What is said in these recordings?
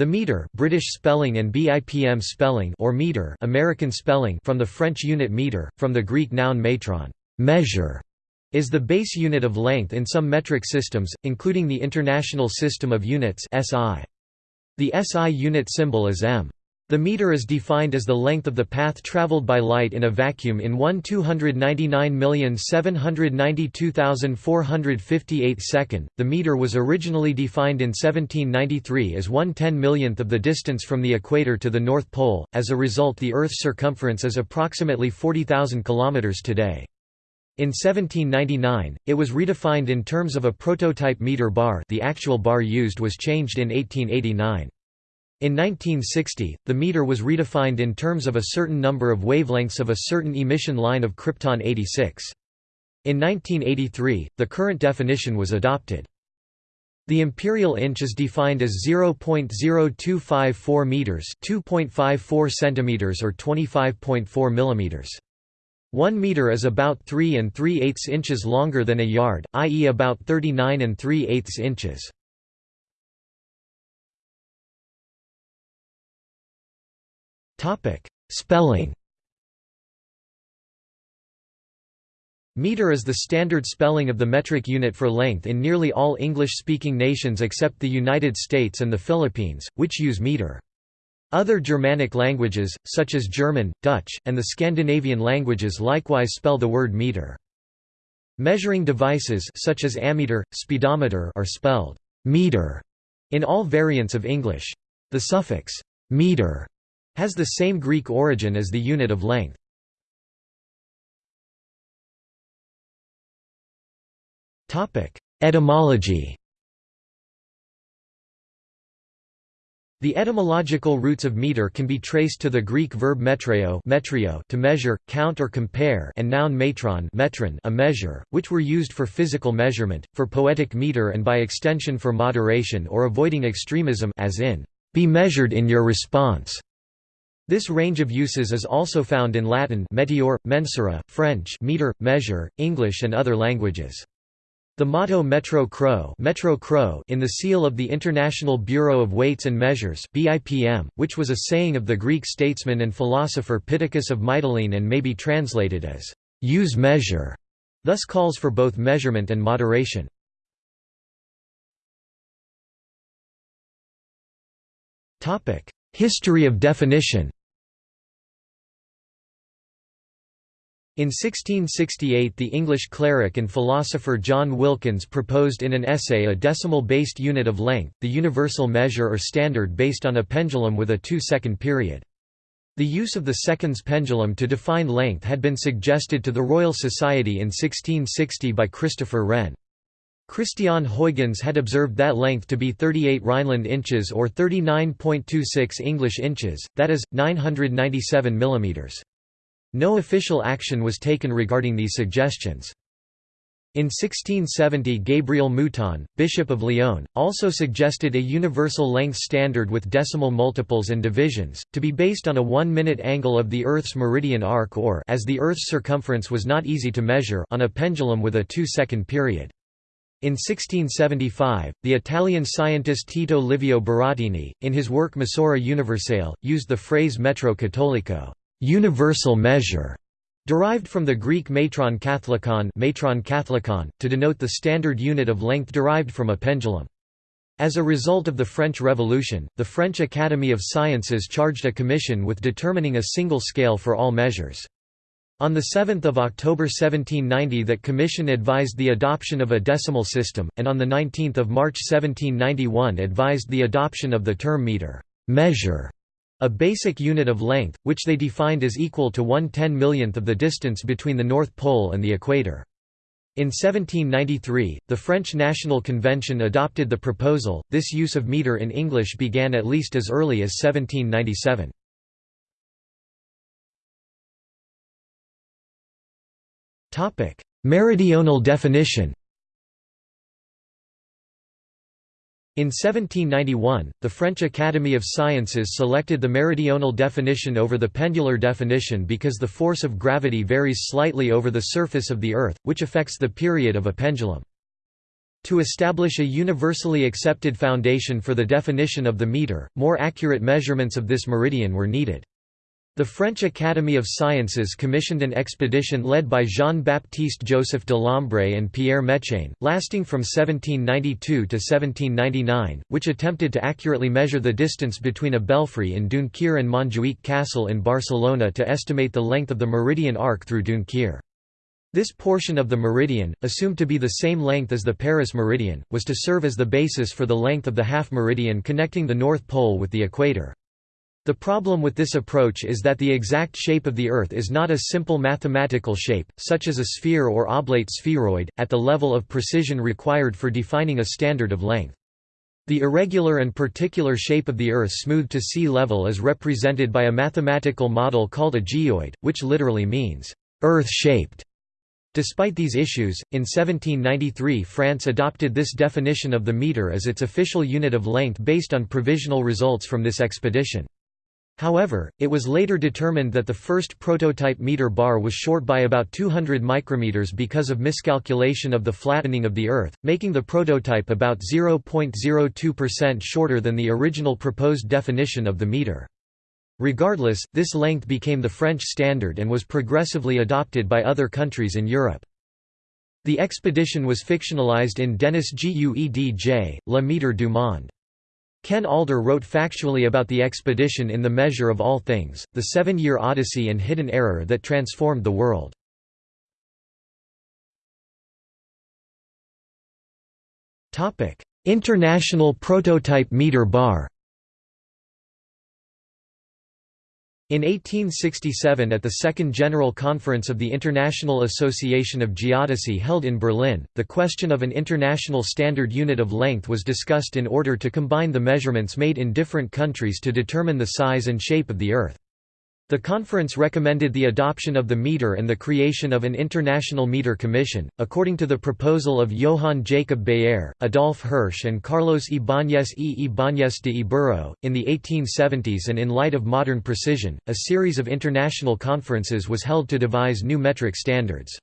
The meter British spelling and BIPM spelling or meter American spelling from the French unit meter, from the Greek noun metron measure, is the base unit of length in some metric systems, including the International System of Units SI. The SI unit symbol is m. The meter is defined as the length of the path traveled by light in a vacuum in 1 299,792,458 second. The meter was originally defined in 1793 as 1 10 millionth of the distance from the equator to the North Pole. As a result, the Earth's circumference is approximately 40,000 kilometers today. In 1799, it was redefined in terms of a prototype meter bar. The actual bar used was changed in 1889. In 1960, the meter was redefined in terms of a certain number of wavelengths of a certain emission line of krypton 86. In 1983, the current definition was adopted. The imperial inch is defined as 0.0254 meters, 2.54 centimeters or 25.4 millimeters. 1 meter is about 3 and 3 eighths inches longer than a yard, i.e. about 39 and 3 eighths inches. Topic: Spelling. Meter is the standard spelling of the metric unit for length in nearly all English-speaking nations except the United States and the Philippines, which use meter. Other Germanic languages, such as German, Dutch, and the Scandinavian languages likewise spell the word meter. Measuring devices such as ammeter, speedometer are spelled meter in all variants of English. The suffix meter has the same Greek origin as the unit of length. Etymology The etymological roots of meter can be traced to the Greek verb metreo, metreo to measure, count or compare and noun metron metron a measure, which were used for physical measurement, for poetic meter and by extension for moderation or avoiding extremism as in, "...be measured in your response." This range of uses is also found in Latin metior, mensura, French meter, measure, English and other languages. The motto Metro Cro, Metro Cro in the seal of the International Bureau of Weights and Measures BIPM, which was a saying of the Greek statesman and philosopher Pittacus of Mytilene and may be translated as, "...use measure", thus calls for both measurement and moderation. History of definition In 1668 the English cleric and philosopher John Wilkins proposed in an essay a decimal-based unit of length, the universal measure or standard based on a pendulum with a two-second period. The use of the seconds pendulum to define length had been suggested to the Royal Society in 1660 by Christopher Wren. Christian Huygens had observed that length to be 38 Rhineland inches or 39.26 English inches, that is, 997 millimeters. No official action was taken regarding these suggestions. In 1670 Gabriel Mouton, Bishop of Lyon, also suggested a universal length standard with decimal multiples and divisions, to be based on a one-minute angle of the Earth's meridian arc or as the Earth's circumference was not easy to measure on a pendulum with a two-second period. In 1675, the Italian scientist Tito Livio Burattini, in his work Misura Universale, used the phrase metro cattolico universal measure, derived from the Greek metron katholikon, metron katholikon to denote the standard unit of length derived from a pendulum. As a result of the French Revolution, the French Academy of Sciences charged a commission with determining a single scale for all measures. On 7 October 1790 that commission advised the adoption of a decimal system, and on 19 March 1791 advised the adoption of the term meter measure", a basic unit of length, which they defined as equal to one ten millionth of the distance between the North Pole and the equator. In 1793, the French National Convention adopted the proposal. This use of meter in English began at least as early as 1797. Topic: Meridional definition. In 1791, the French Academy of Sciences selected the meridional definition over the pendular definition because the force of gravity varies slightly over the surface of the Earth, which affects the period of a pendulum. To establish a universally accepted foundation for the definition of the meter, more accurate measurements of this meridian were needed. The French Academy of Sciences commissioned an expedition led by Jean-Baptiste Joseph Delambre and Pierre Méchain, lasting from 1792 to 1799, which attempted to accurately measure the distance between a belfry in Dunkirk and Montjuïc Castle in Barcelona to estimate the length of the meridian arc through Dunkirk. This portion of the meridian, assumed to be the same length as the Paris meridian, was to serve as the basis for the length of the half meridian connecting the North Pole with the equator. The problem with this approach is that the exact shape of the Earth is not a simple mathematical shape, such as a sphere or oblate spheroid, at the level of precision required for defining a standard of length. The irregular and particular shape of the Earth smoothed to sea level is represented by a mathematical model called a geoid, which literally means, Earth-shaped. Despite these issues, in 1793 France adopted this definition of the meter as its official unit of length based on provisional results from this expedition. However, it was later determined that the first prototype meter bar was short by about 200 micrometers because of miscalculation of the flattening of the Earth, making the prototype about 0.02% shorter than the original proposed definition of the meter. Regardless, this length became the French standard and was progressively adopted by other countries in Europe. The expedition was fictionalized in Denis Guedj, Le Metre du Monde. Ken Alder wrote factually about the expedition in The Measure of All Things, The Seven-Year Odyssey and Hidden Error That Transformed the World. International Prototype Meter Bar In 1867 at the Second General Conference of the International Association of Geodesy held in Berlin, the question of an international standard unit of length was discussed in order to combine the measurements made in different countries to determine the size and shape of the Earth. The conference recommended the adoption of the meter and the creation of an International Meter Commission, according to the proposal of Johann Jacob Baeyer, Adolf Hirsch and Carlos Ibáñez e Ibáñez de Ibero. In the 1870s and in light of modern precision, a series of international conferences was held to devise new metric standards.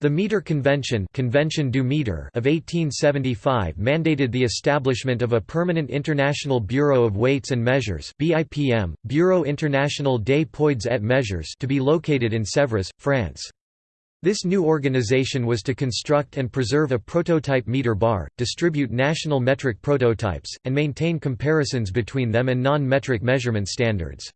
The Meter Convention, Convention du Meter of 1875 mandated the establishment of a permanent International Bureau of Weights and Measures BIPM, Bureau International des Poids et Mesures to be located in Sèvres, France. This new organization was to construct and preserve a prototype meter bar, distribute national metric prototypes, and maintain comparisons between them and non-metric measurement standards.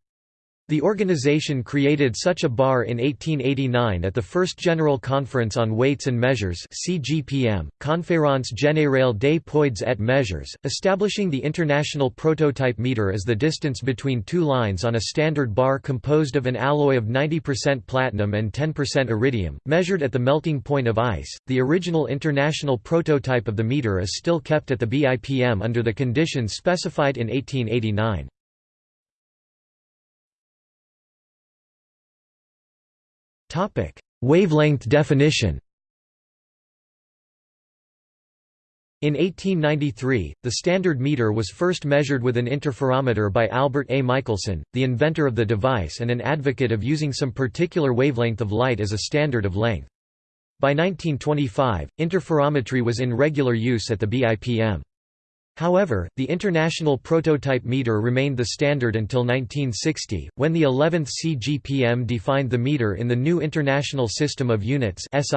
The organization created such a bar in 1889 at the First General Conference on Weights and Measures CGPM, Conférence Générale des Poids et Mesures, establishing the international prototype meter as the distance between two lines on a standard bar composed of an alloy of 90% platinum and 10% iridium, measured at the melting point of ice. The original international prototype of the meter is still kept at the BIPM under the conditions specified in 1889. Wavelength definition In 1893, the standard meter was first measured with an interferometer by Albert A. Michelson, the inventor of the device and an advocate of using some particular wavelength of light as a standard of length. By 1925, interferometry was in regular use at the BIPM. However, the international prototype meter remained the standard until 1960, when the 11th CGPM defined the meter in the new International System of Units as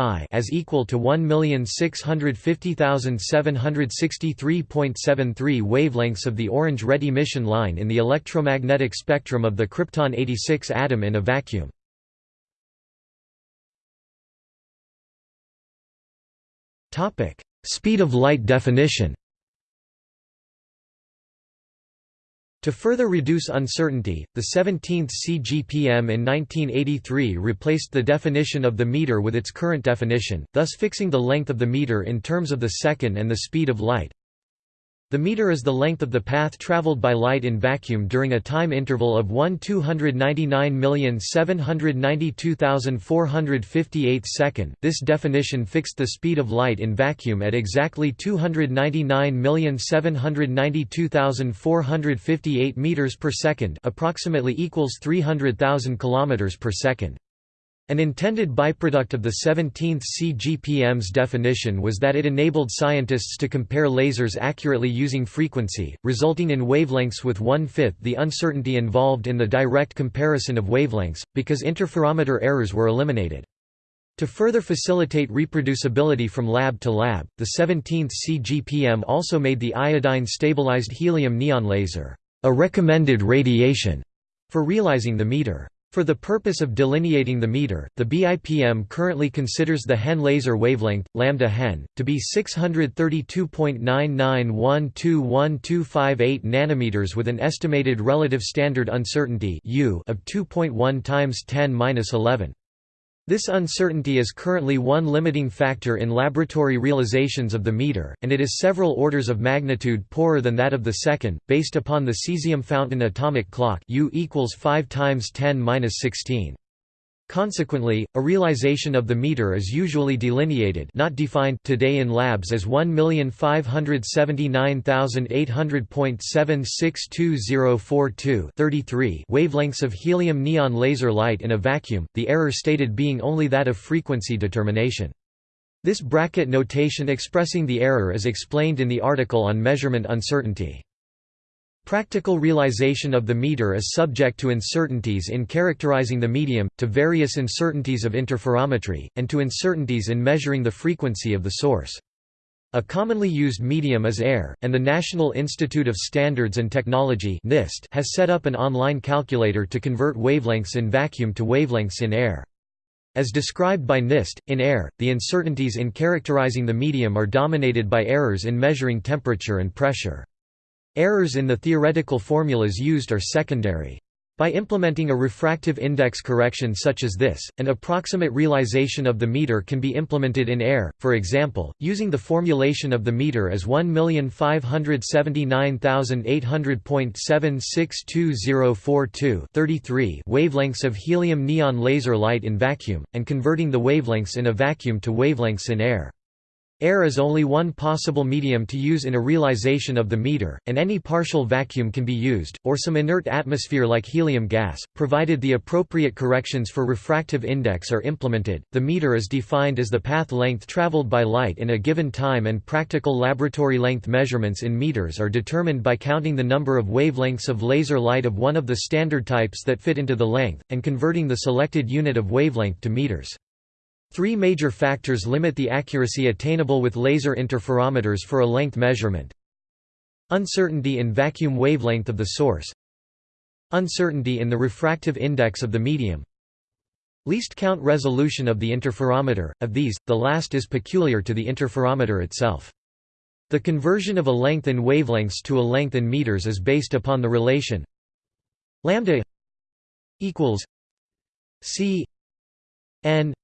equal to 1,650,763.73 wavelengths of the orange-red emission line in the electromagnetic spectrum of the krypton-86 atom in a vacuum. Speed of light definition To further reduce uncertainty, the 17th CGPM in 1983 replaced the definition of the meter with its current definition, thus fixing the length of the meter in terms of the second and the speed of light. The meter is the length of the path traveled by light in vacuum during a time interval of 1 299,792,458 second. This definition fixed the speed of light in vacuum at exactly 299,792,458 meters per second, approximately equals 300,000 kilometers per second. An intended byproduct of the 17th CGPM's definition was that it enabled scientists to compare lasers accurately using frequency, resulting in wavelengths with one-fifth the uncertainty involved in the direct comparison of wavelengths, because interferometer errors were eliminated. To further facilitate reproducibility from lab to lab, the 17th CGPM also made the iodine-stabilized helium-neon laser a recommended radiation for realizing the meter. For the purpose of delineating the meter, the BIPM currently considers the HeNe laser wavelength, lambda HeNe, to be 632.99121258 nanometers with an estimated relative standard uncertainty (U) of 2.1 times 10^-11. This uncertainty is currently one limiting factor in laboratory realizations of the meter, and it is several orders of magnitude poorer than that of the second, based upon the cesium fountain atomic clock U equals 5 times 10^-16. Consequently, a realization of the meter is usually delineated not defined today in labs as 1579800.762042 33 wavelengths of helium neon laser light in a vacuum, the error stated being only that of frequency determination. This bracket notation expressing the error is explained in the article on measurement uncertainty. Practical realization of the meter is subject to uncertainties in characterizing the medium, to various uncertainties of interferometry, and to uncertainties in measuring the frequency of the source. A commonly used medium is air, and the National Institute of Standards and Technology (NIST) has set up an online calculator to convert wavelengths in vacuum to wavelengths in air. As described by NIST, in air, the uncertainties in characterizing the medium are dominated by errors in measuring temperature and pressure. Errors in the theoretical formulas used are secondary. By implementing a refractive index correction such as this, an approximate realization of the meter can be implemented in air, for example, using the formulation of the meter as 1579800.762042 wavelengths of helium-neon laser light in vacuum, and converting the wavelengths in a vacuum to wavelengths in air. Air is only one possible medium to use in a realization of the meter, and any partial vacuum can be used, or some inert atmosphere like helium gas, provided the appropriate corrections for refractive index are implemented. The meter is defined as the path length traveled by light in a given time, and practical laboratory length measurements in meters are determined by counting the number of wavelengths of laser light of one of the standard types that fit into the length, and converting the selected unit of wavelength to meters. Three major factors limit the accuracy attainable with laser interferometers for a length measurement. Uncertainty in vacuum wavelength of the source Uncertainty in the refractive index of the medium Least count resolution of the interferometer, of these, the last is peculiar to the interferometer itself. The conversion of a length in wavelengths to a length in meters is based upon the relation lambda equals c n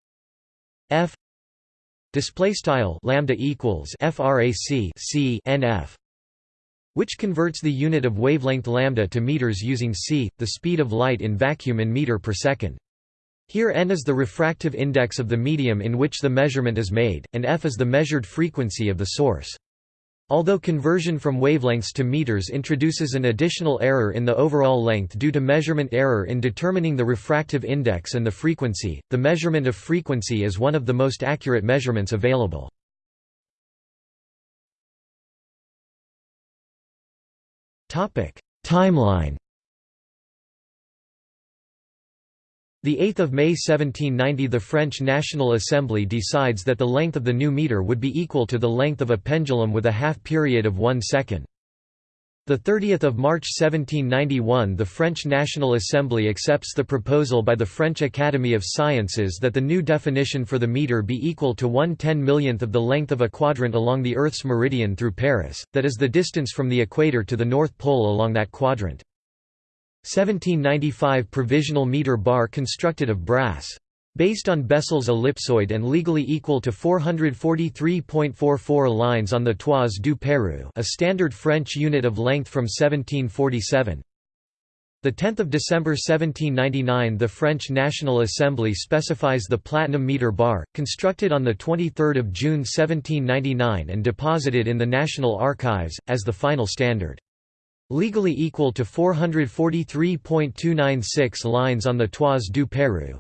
f display style lambda equals frac c nf which converts the unit of wavelength lambda to meters using c the speed of light in vacuum in meter per second. Here n is the refractive index of the medium in which the measurement is made and f is the measured frequency of the source Although conversion from wavelengths to meters introduces an additional error in the overall length due to measurement error in determining the refractive index and the frequency, the measurement of frequency is one of the most accurate measurements available. Timeline The 8th of May 1790 the French National Assembly decides that the length of the new meter would be equal to the length of a pendulum with a half period of one second. The 30th of March 1791 the French National Assembly accepts the proposal by the French Academy of Sciences that the new definition for the meter be equal to one ten millionth of the length of a quadrant along the Earth's meridian through Paris, that is the distance from the equator to the North Pole along that quadrant. 1795 provisional meter bar constructed of brass. Based on Bessel's ellipsoid and legally equal to 443.44 lines on the toise du Peru a standard French unit of length from 1747. 10 December 1799 the French National Assembly specifies the platinum meter bar, constructed on 23 June 1799 and deposited in the National Archives, as the final standard legally equal to 443.296 lines on the Toise du Peru.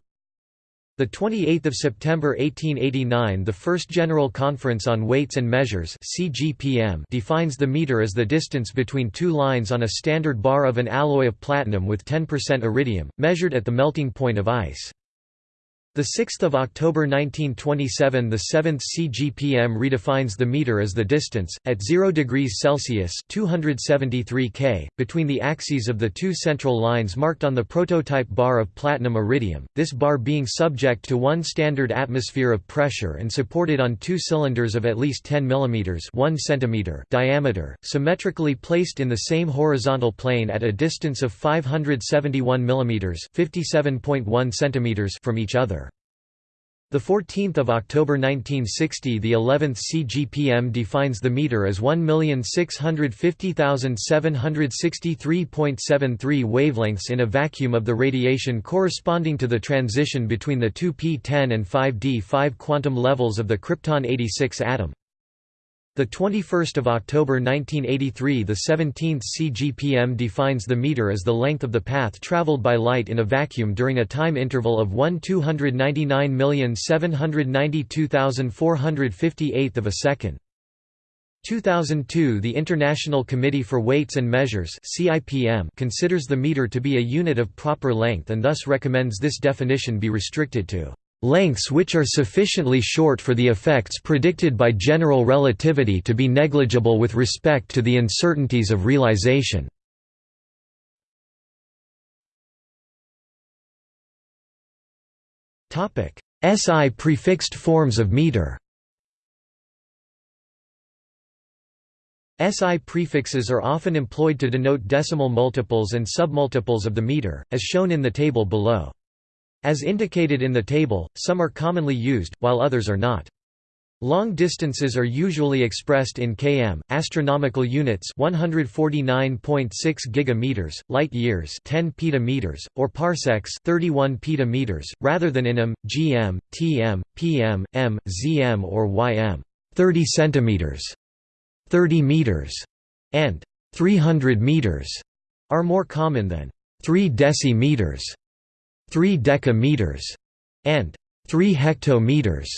The 28th of September 1889 the first General Conference on Weights and Measures CGPM defines the meter as the distance between two lines on a standard bar of an alloy of platinum with 10% iridium, measured at the melting point of ice. The 6th of October 1927 the 7th CGPM redefines the meter as the distance at 0 degrees Celsius 273 K between the axes of the two central lines marked on the prototype bar of platinum iridium this bar being subject to one standard atmosphere of pressure and supported on two cylinders of at least 10 mm 1 cm diameter symmetrically placed in the same horizontal plane at a distance of 571 mm 57.1 cm from each other the 14th of October 1960 the 11th CGPM defines the meter as 1,650,763.73 wavelengths in a vacuum of the radiation corresponding to the transition between the two p10 and 5d5 quantum levels of the krypton 86 atom. The 21st of October 1983 the 17th CGPM defines the meter as the length of the path traveled by light in a vacuum during a time interval of 1 299,792,458 of a second. 2002 The International Committee for Weights and Measures CIPM considers the meter to be a unit of proper length and thus recommends this definition be restricted to lengths which are sufficiently short for the effects predicted by general relativity to be negligible with respect to the uncertainties of realization. SI prefixed forms of meter SI prefixes are often employed to denote decimal multiples and submultiples of the meter, as shown in the table below. As indicated in the table, some are commonly used, while others are not. Long distances are usually expressed in km, astronomical units 149.6 gigameters, light years 10 petameters, or parsecs 31 petameters, rather than in m, gm, tm, pm, m, zm or ym. 30 centimeters, 30 meters, and 300 meters are more common than 3 decimeters. 3 decameters, and 3 hectometers,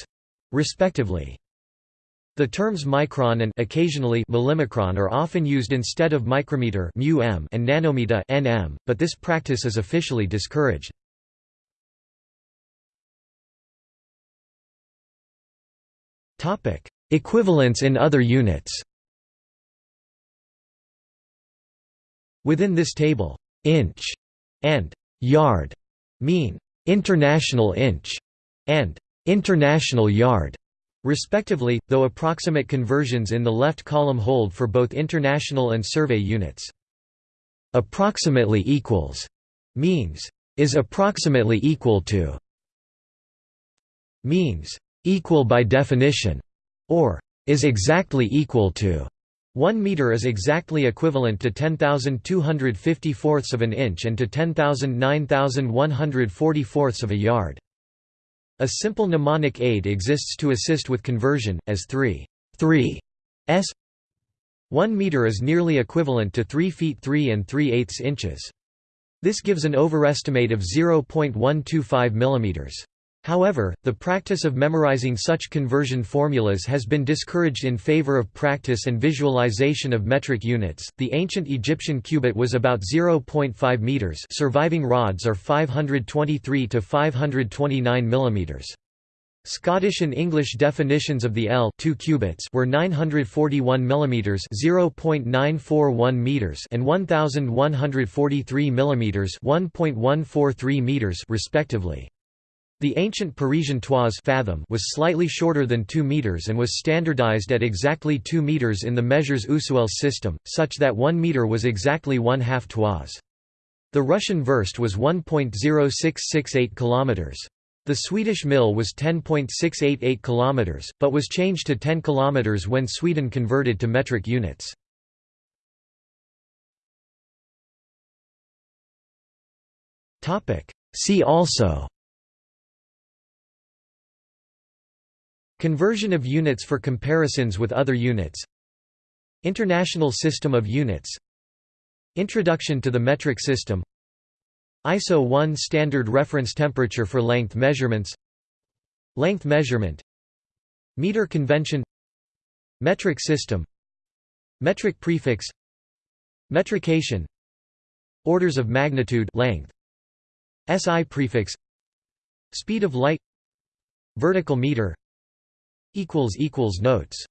respectively. The terms micron and occasionally millimicron are often used instead of micrometer and nanometer nm, but this practice is officially discouraged. Topic: Equivalents in other units. Within this table, inch and yard mean international inch and international yard respectively, though approximate conversions in the left column hold for both international and survey units. Approximately equals means is approximately equal to means equal by definition or is exactly equal to 1 meter is exactly equivalent to 10,250 fourths of an inch and to 10,009,140 fourths of a yard. A simple mnemonic aid exists to assist with conversion, as 3 3 s 1 meter is nearly equivalent to 3 feet 3 and 3 eighths inches. This gives an overestimate of 0.125 millimeters. However, the practice of memorizing such conversion formulas has been discouraged in favor of practice and visualization of metric units. The ancient Egyptian cubit was about 0.5 meters. Surviving rods are 523 to 529 millimeters. Scottish and English definitions of the L 2 cubits were 941 mm 0.941 meters and 1143 mm 1.143 meters respectively. The ancient Parisian toise fathom was slightly shorter than 2 meters and was standardized at exactly 2 meters in the measures Usuel system, such that 1 meter was exactly one half toise. The Russian verst was 1.0668 kilometers. The Swedish mill was 10.688 kilometers, but was changed to 10 kilometers when Sweden converted to metric units. See also Conversion of units for comparisons with other units. International system of units. Introduction to the metric system. ISO 1 standard reference temperature for length measurements. Length measurement. Meter convention. Metric system. Metric prefix. Metrication. Orders of magnitude length. SI prefix. Speed of light. Vertical meter. Notes.